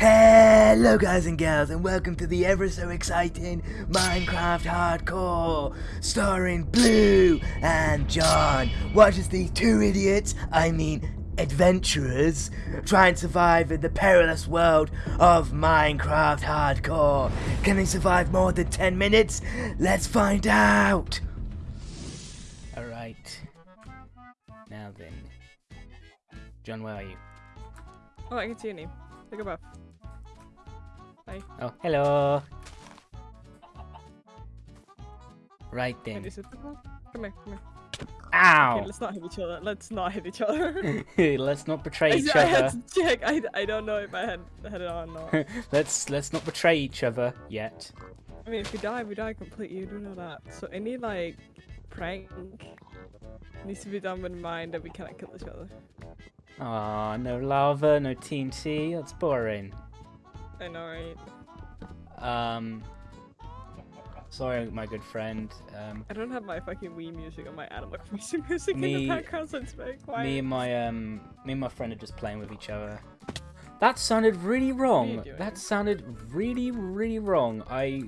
Hello guys and gals and welcome to the ever so exciting Minecraft Hardcore starring Blue and John. Watch as these two idiots, I mean adventurers, try and survive in the perilous world of Minecraft Hardcore. Can they survive more than 10 minutes? Let's find out! Alright. Now then. John, where are you? Oh, I can see your name. Look above. Hi. Oh, hello. Right Wait, then. is it the? Come here, come here. Okay, Ow! let's not hit each other. Let's not hit each other. let's not betray I, each I had other. to check. I, I don't know if I had had it on or not. let's let's not betray each other yet. I mean, if we die, we die completely. You do know that. So any like prank needs to be done with in mind that we cannot kill each other. Ah, no lava, no TNT. That's boring. I know, right? Um, sorry, my good friend. Um, I don't have my fucking Wii music or my Animal Crossing music in the background, so it's very quiet. me and my um, me and my friend are just playing with each other. That sounded really wrong. That sounded really, really wrong. I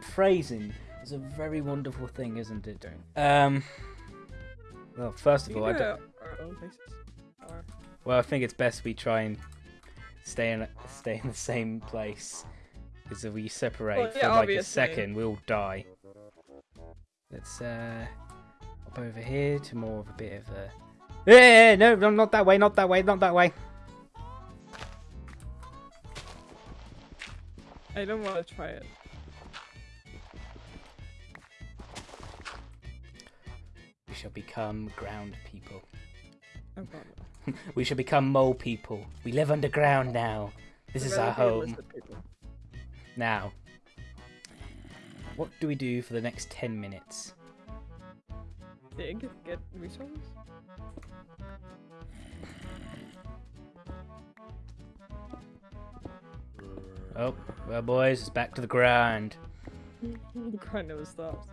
phrasing is a very wonderful thing, isn't it? Um. Well, first We of all, I don't. go our own places. Or Well, I think it's best we try and stay in stay in the same place. Because if we separate Well, for yeah, like a second, we'll die. Let's uh, hop over here to more of a bit of a. Yeah, no, no, not that way, not that way, not that way. I don't want to try it. We shall become ground people. Oh god. We shall become mole people. We live underground now. This I'd is our rather be a home now. What do we do for the next ten minutes? Dig, get resources. Oh, well, boys, it's back to the grind. the grind never stops.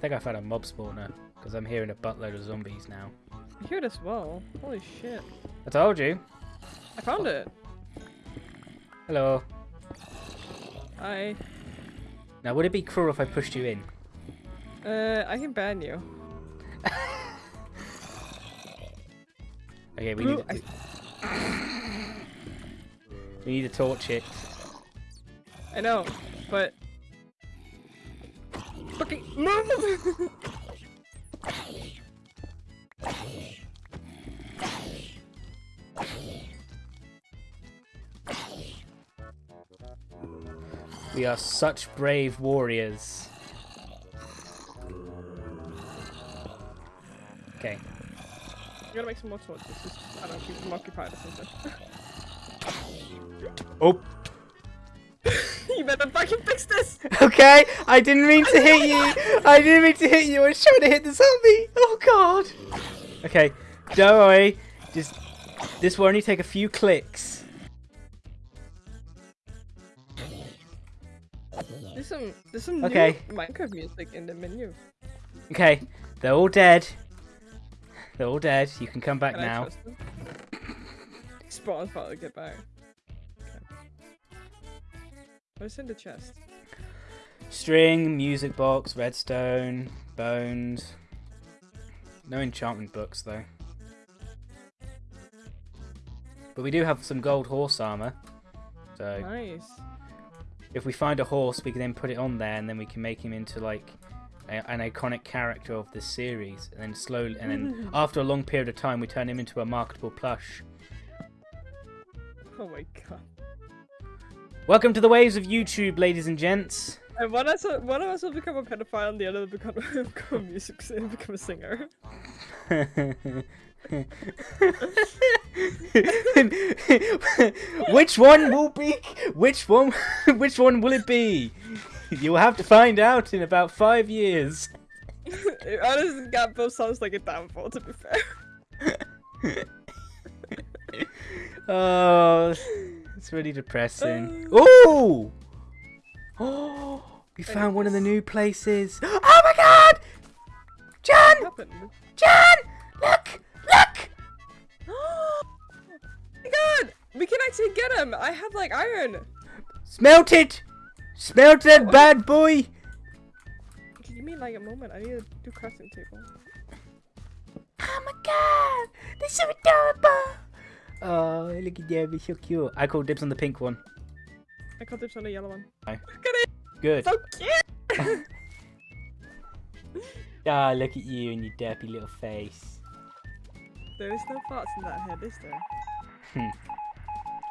Think I found a mob spawner because I'm hearing a buttload of zombies now. I hear it as well. Holy shit. I told you. I found it. Hello. Hi. Now, would it be cruel if I pushed you in? uh I can ban you. Okay, we Ooh, need I- to, we need to torch it. I know, but move. We are such brave warriors. Okay. I'm gonna make some more torches. Just, I don't know, keep them occupied or something. Oh. You better fucking fix this! Okay, I didn't mean to hit you. I didn't mean to hit you. I was trying to hit the zombie. Oh god. Okay, don't worry. Just this will only take a few clicks. There's some there's some Okay. new Minecraft music in the menu. Okay, they're all dead. They're all dead. You can come back Can now. trust them? Spawn's about to get back. What's in the chest? String, music box, redstone, bones. No enchantment books though. But we do have some gold horse armor. So Nice. if we find a horse, we can then put it on there, and then we can make him into like a, an iconic character of this series. And then slowly, and then after a long period of time, we turn him into a marketable plush. Oh my god. Welcome to the waves of YouTube, ladies and gents. And one has one of us will become a pedophile and the other will become, become a music singer, become a singer. which one will be? Which one? Which one will it be? You'll have to find out in about five years. it honestly got both sounds like a downfall to be fair. Oh, it's really depressing. Oh! Oh! We found one of the new places. Oh my god! John! John! Look! Look! oh my god! We can actually get him! I have like iron! Smelt it! Smelt that oh, bad boy! You mean like a moment. I need to do crafting table. Oh my god! This is adorable! Oh, look at they're so cute. I call dibs on the pink one. I caught dibs on the yellow one. Look at it. Good. So cute. Ah, look at you and your derpy little face. There is no parts in that head, is there?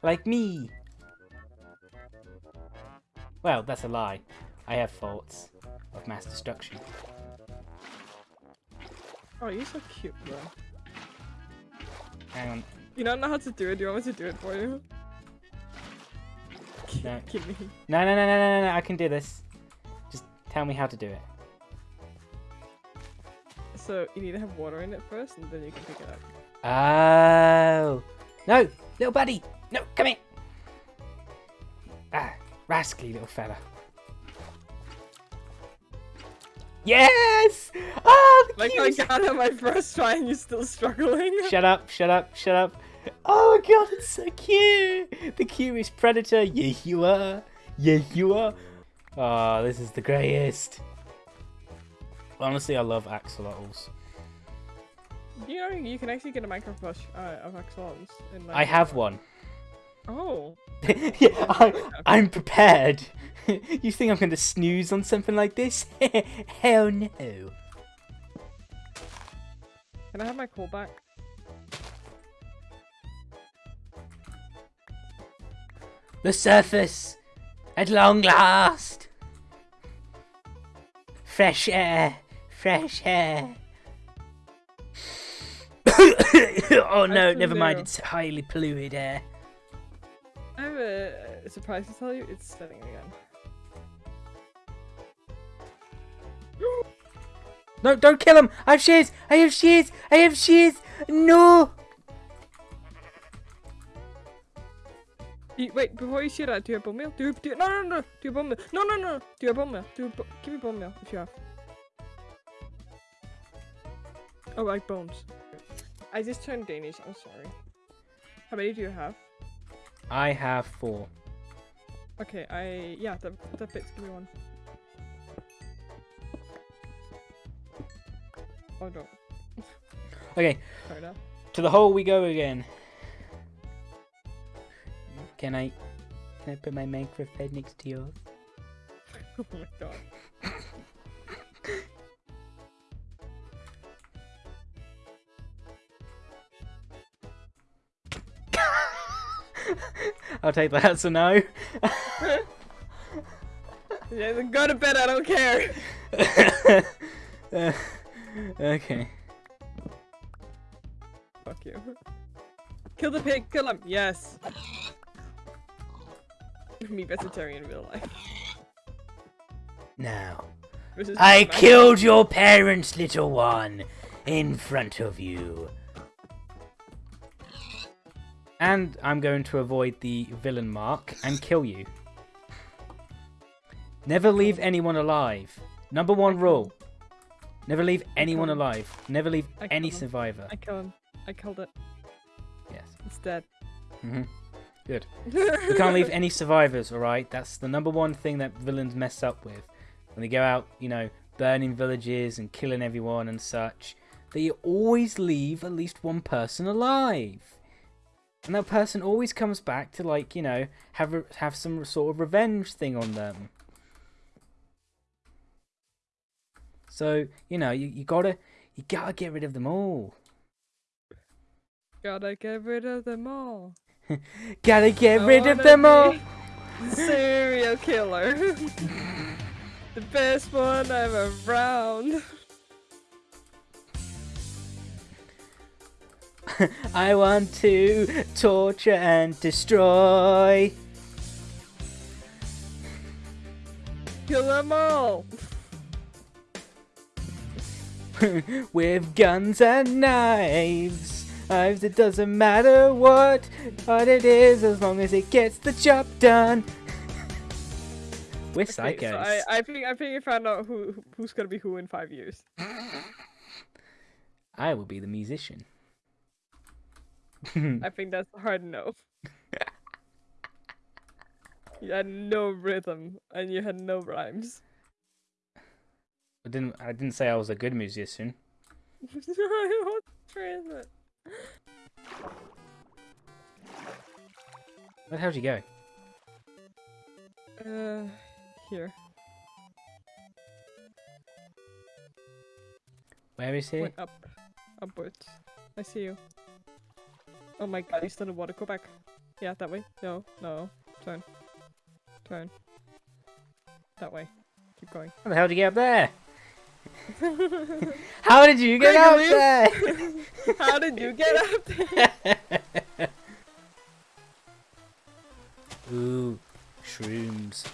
Like me. Well, that's a lie. I have faults of mass destruction. Oh, you're so cute, bro. Hang on. You don't know how to do it. Do you want me to do it for you? No. Give me. No, no, no, no, no, no, I can do this. Just tell me how to do it. So you need to have water in it first, and then you can pick it up. Oh. No, little buddy. No, come here. Ah, rascally little fella. Yes! Oh, the Like I got it my first try, and you're still struggling. Shut up, shut up, shut up. Oh my god, it's so cute! The cutest predator. Yeah, you are. Yeah, you are. Oh, this is the greatest. Honestly, I love axolotls. You know, you can actually get a Minecraft bush uh, of axolotls. In, like, I have one. Oh. yeah, I, I'm prepared. you think I'm going to snooze on something like this? Hell no. Can I have my coal back? The surface, at long last. Fresh air, fresh air. oh no, never mind, it's highly polluted air. I'm a, a surprise to tell you. It's snowing again. No, don't kill him! I have shears! I have shears! I have shears! No! You, wait, before you say that, do you have bone meal? Do you, do you, no, no, no, do you have bone meal? No, no, no, do you have bone meal? Do you, give me bone meal if you have. Oh, like bones. I just turned Danish, I'm sorry. How many do you have? I have four. Okay, I, yeah, that, that fits, give me one. Oh no, Okay, to the hole we go again. Can I, can I put my Minecraft bed next to yours? Oh my god. I'll take that as a no. Yeah, go to bed, I don't care. Uh, okay. Fuck you. Kill the pig, kill him, yes. Me vegetarian in real life. Now, I my- killed your parents, little one, in front of you. And I'm going to avoid the villain mark and kill you. Never leave anyone alive. Number one rule. Never leave anyone alive. Never leave any survivor. I killed him. I killed it. Yes. It's dead. hmm Good. We can't leave any survivors, alright? That's the number one thing that villains mess up with. When they go out, you know, burning villages and killing everyone and such, they always leave at least one person alive. And that person always comes back to, like, you know, have, a, have some sort of revenge thing on them. So, you know, you, you gotta, you gotta get rid of them all. Gotta get rid of them all. Gotta get I rid of them all. Serial killer. the best one I've ever around. I want to torture and destroy. Kill them all. With guns and knives. Knives, it doesn't matter what, what it is as long as it gets the job done. We're Okay, psychos. so I, I think I think I found out who who- who's gonna be who in five years. I will be the musician. I think that's hard enough. You had no rhythm and you had no rhymes. I didn't. I didn't say I was a good musician. Where the hell did you go? Uh, here. Where is he? Went up. Upwards. I see you. Oh my god, he's still in the water. Go back. Yeah, that way. No, no. Turn. Turn. That way. Keep going. How the hell did you get up there? How did you get up there? How did you get up there? Ooh, shrooms.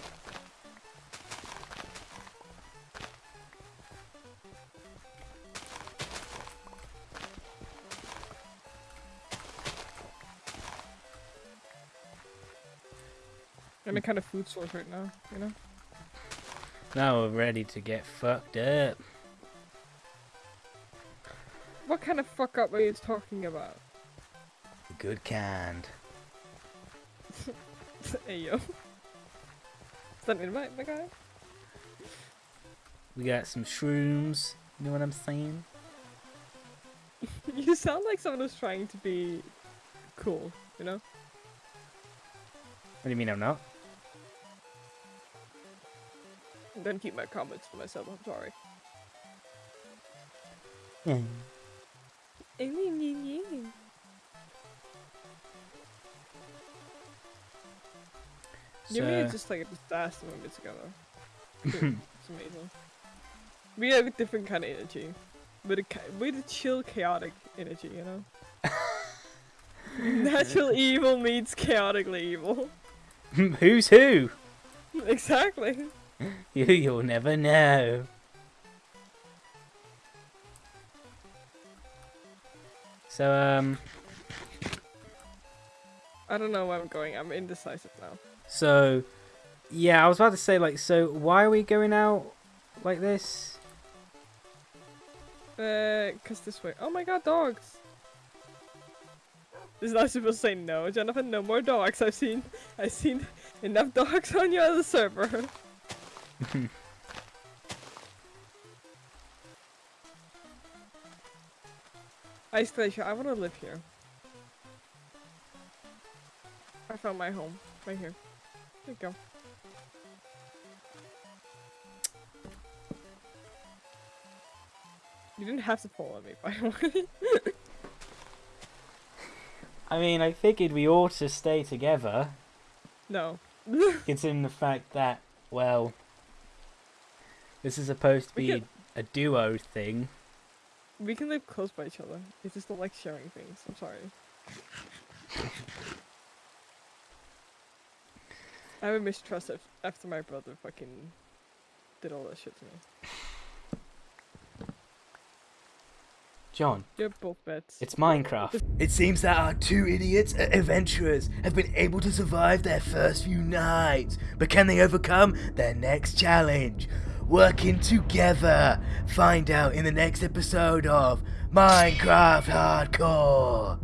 I'm a kind of food source right now, you know? Now we're ready to get fucked up. What kind of fuck up are you talking about? Good kind. hey yo. Is that an invite, my guy? We got some shrooms. You know what I'm saying? you sound like someone who's trying to be cool, you know? What do you mean I'm not? I'm gonna keep my comments for myself, I'm sorry. You So, mean just like a disaster when we're together. Dude, it's amazing. We have a different kind of energy. A ki- with a chill, chaotic energy, you know. Natural evil meets chaotically evil. who's who? exactly. You, you'll never know. So, um, I don't know where I'm going. I'm indecisive now. So, yeah, I was about to say, like, so why are we going out like this? Uh, cause this way. Oh my god, dogs! This Is not supposed to say no, Jonathan. No more dogs. I've seen, I've seen enough dogs on your other server. Ice Glacier, I want to live here. I found my home right here. There you go. You didn't have to follow me, by the way. I mean, I figured we ought to stay together, no. considering the fact that, well, this is supposed to be could- a duo thing. We can live close by each other. I just don't like sharing things. I'm sorry. I have a mistrust af- after my brother fucking did all that shit to me. John, You're both bets. it's Minecraft. It seems that our two idiots uh, adventurers have been able to survive their first few nights, but can they overcome their next challenge? Working together. Find out in the next episode of Minecraft Hardcore.